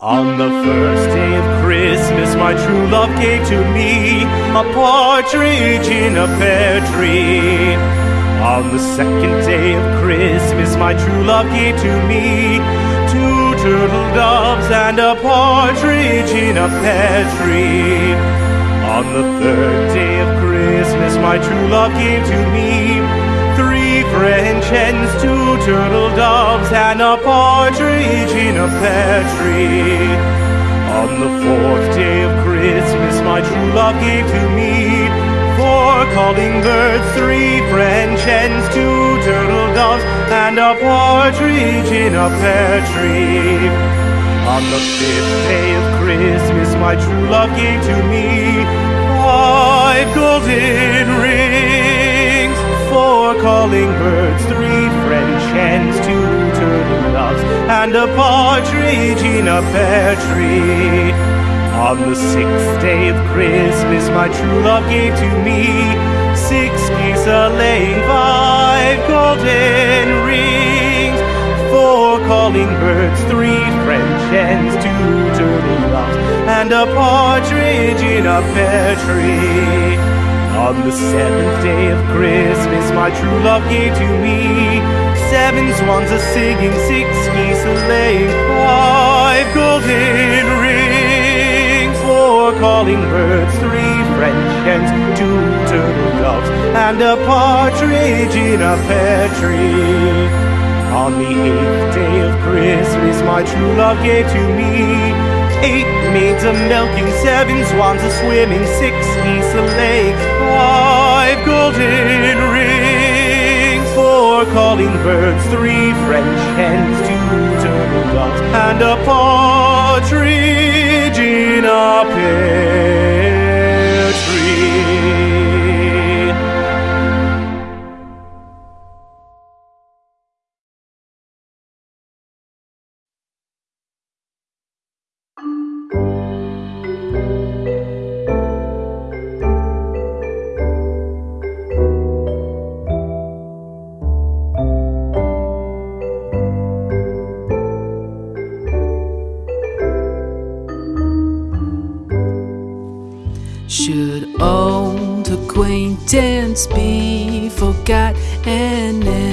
On the first day of Christmas, my true love gave to me a partridge in a pear tree. On the second day of Christmas, my true love gave to me two turtle doves and a partridge in a pear tree. On the third day of Christmas, my true love gave to me three French hens, two turtle doves, and a partridge in a pear tree. On the fourth day of Christmas, my true love gave to me four calling birds, three French hens, two turtle doves, and a partridge in a pear tree. On the fifth day of Christmas, my true love gave to me five golden rings, four calling birds, three French hens, two turtle doves, and a partridge in a pear tree. On the sixth day of Christmas, my true love gave to me six geese a laying, five golden rings, four calling birds, three French hens, two turtle doves, and a partridge in a pear tree. On the seventh day of Christmas, my true love gave to me seven swans a singing, six geese a laying, five golden rings, four calling birds, three French hens, two turtle doves, and a partridge in a pear tree. On the eighth day of Christmas, my true love gave to me eight maids a milking, seven swans a swimming, six geese a laying, five golden rings, four calling birds, three French hens, two turtle doves, and a partridge acquaintance be forgot and